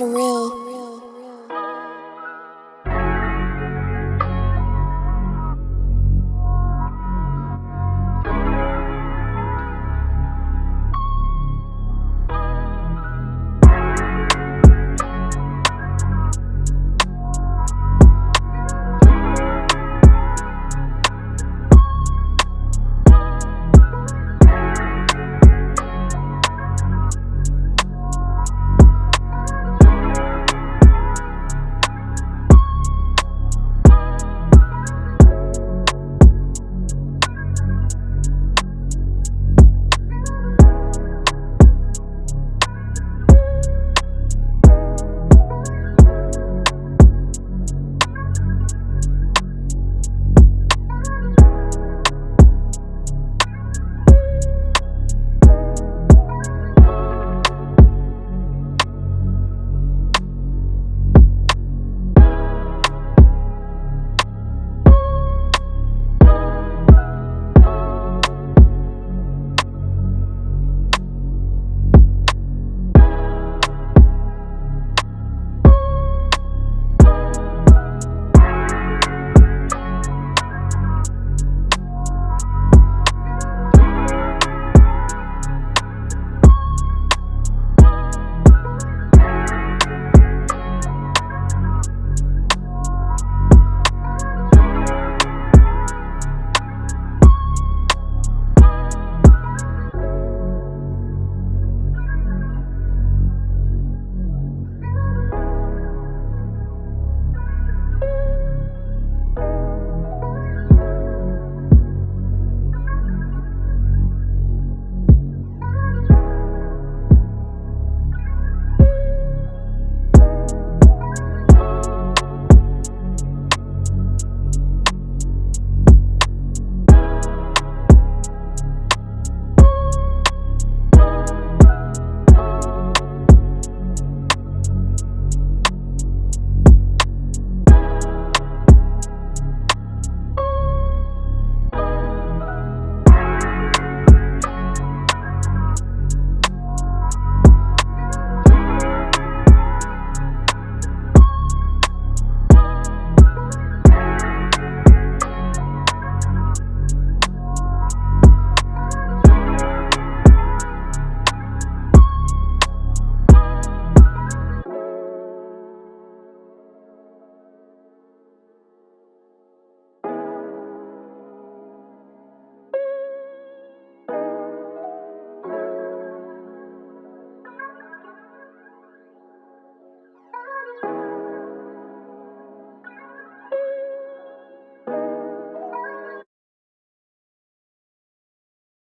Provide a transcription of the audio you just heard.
surreal.